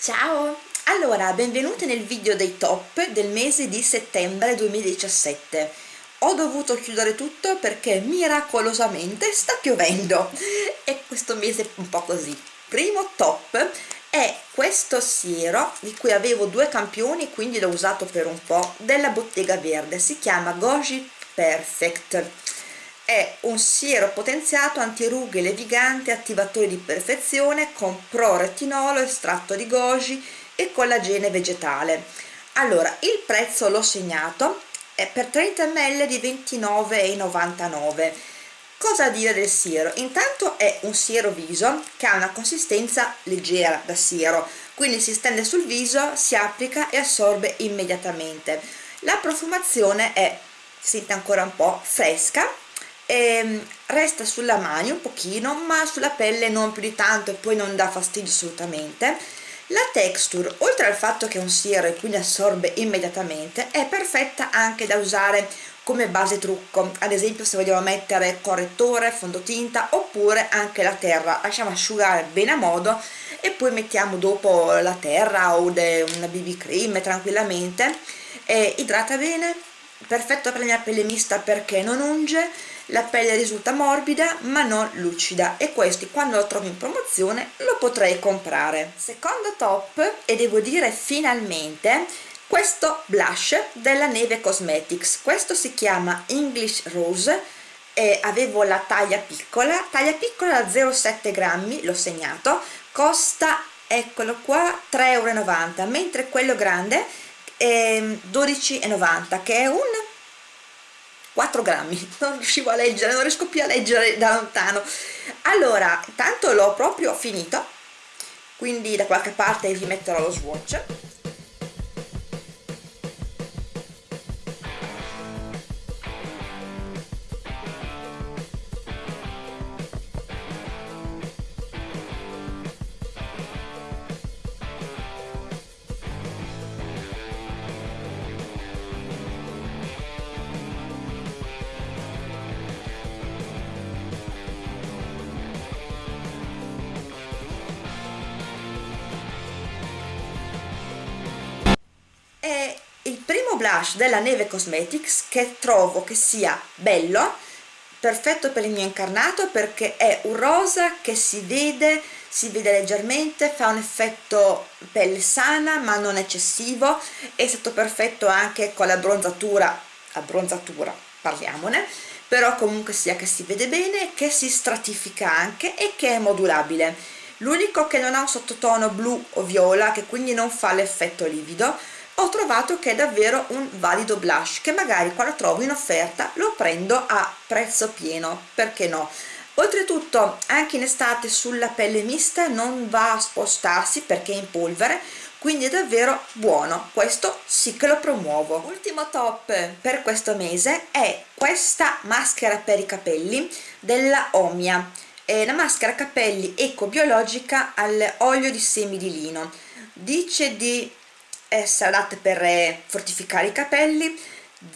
Ciao! Allora, benvenuti nel video dei top del mese di settembre 2017. Ho dovuto chiudere tutto perché miracolosamente sta piovendo e questo mese è un po' così. Primo top è questo siero di cui avevo due campioni quindi l'ho usato per un po' della bottega verde si chiama Goji Perfect è un siero potenziato antirughe levigante attivatore di perfezione con pro-retinolo estratto di goji e collagene vegetale. Allora il prezzo l'ho segnato è per 30 ml di 29,99 cosa dire del siero? Intanto è un siero viso che ha una consistenza leggera da siero quindi si stende sul viso si applica e assorbe immediatamente. La profumazione è sente ancora un po' fresca ehm, resta sulla mano un pochino ma sulla pelle non più di tanto e poi non dà fastidio assolutamente. La texture oltre al fatto che è un siero e quindi assorbe immediatamente è perfetta anche da usare come base trucco. Ad esempio se vogliamo mettere correttore fondotinta oppure anche la terra. Lasciamo asciugare bene a modo e poi mettiamo dopo la terra o una bb cream tranquillamente. E idrata bene perfetto per la mia pelle mista perché non unge la pelle risulta morbida ma non lucida. E questi quando lo trovo in promozione lo potrei comprare. Secondo top e devo dire finalmente questo blush della Neve Cosmetics. Questo si chiama English Rose e avevo la taglia piccola. Taglia piccola da 0,7 grammi l'ho segnato. Costa eccolo qua 3,90 euro mentre quello grande 12,90 che è un 4 grammi. Non riuscivo a leggere non riesco più a leggere da lontano. Allora tanto l'ho proprio finito quindi da qualche parte vi metterò lo swatch blush della Neve Cosmetics che trovo che sia bello perfetto per il mio incarnato perché è un rosa che si vede si vede leggermente fa un effetto pelle sana ma non eccessivo è stato perfetto anche con la bronzatura abbronzatura parliamone però comunque sia che si vede bene che si stratifica anche e che è modulabile. L'unico che non ha un sottotono blu o viola che quindi non fa l'effetto livido ho trovato che è davvero un valido blush che magari quando trovo in offerta lo prendo a prezzo pieno perché no? Oltretutto anche in estate sulla pelle mista non va a spostarsi perché è in polvere quindi è davvero buono. Questo sì che lo promuovo. Ultimo top per questo mese è questa maschera per i capelli della Omia. È una maschera capelli ecobiologica all'olio di semi di lino. Dice di essere adatte per eh, fortificare i capelli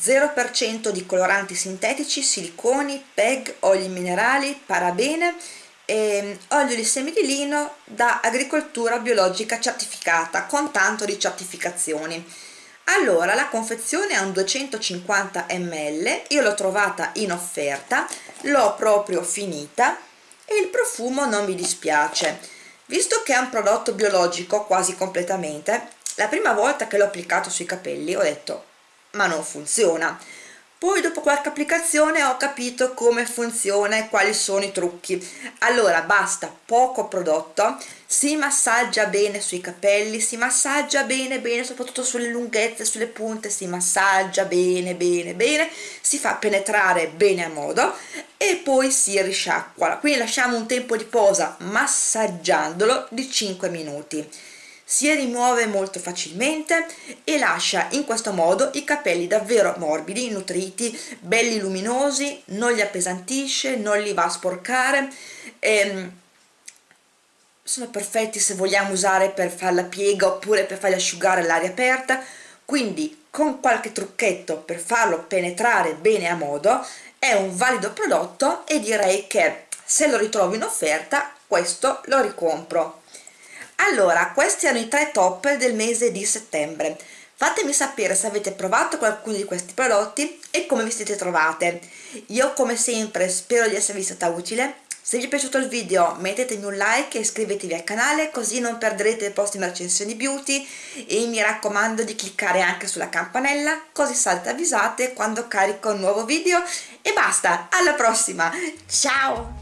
0% di coloranti sintetici, siliconi, PEG, oli minerali, parabene e olio di semi di lino da agricoltura biologica certificata con tanto di certificazioni. Allora la confezione è un 250 ml io l'ho trovata in offerta l'ho proprio finita e il profumo non mi dispiace. Visto che è un prodotto biologico quasi completamente la prima volta che l'ho applicato sui capelli ho detto ma non funziona poi dopo qualche applicazione ho capito come funziona e quali sono i trucchi. Allora basta poco prodotto si massaggia bene sui capelli si massaggia bene bene soprattutto sulle lunghezze sulle punte si massaggia bene bene bene si fa penetrare bene a modo e poi si risciacqua. Quindi lasciamo un tempo di posa massaggiandolo di 5 minuti si rimuove molto facilmente e lascia in questo modo i capelli davvero morbidi, nutriti, belli luminosi, non li appesantisce, non li va a sporcare ehm, sono perfetti se vogliamo usare per fare la piega oppure per farli asciugare all'aria aperta. Quindi con qualche trucchetto per farlo penetrare bene a modo è un valido prodotto e direi che se lo ritrovo in offerta questo lo ricompro allora questi erano i tre top del mese di settembre. Fatemi sapere se avete provato qualcuno di questi prodotti e come vi siete trovate. Io come sempre spero di esservi stata utile. Se vi è piaciuto il video mettetemi un like e iscrivetevi al canale così non perderete le prossime recensioni beauty. E mi raccomando di cliccare anche sulla campanella così sarete avvisate quando carico un nuovo video. E basta, alla prossima, ciao!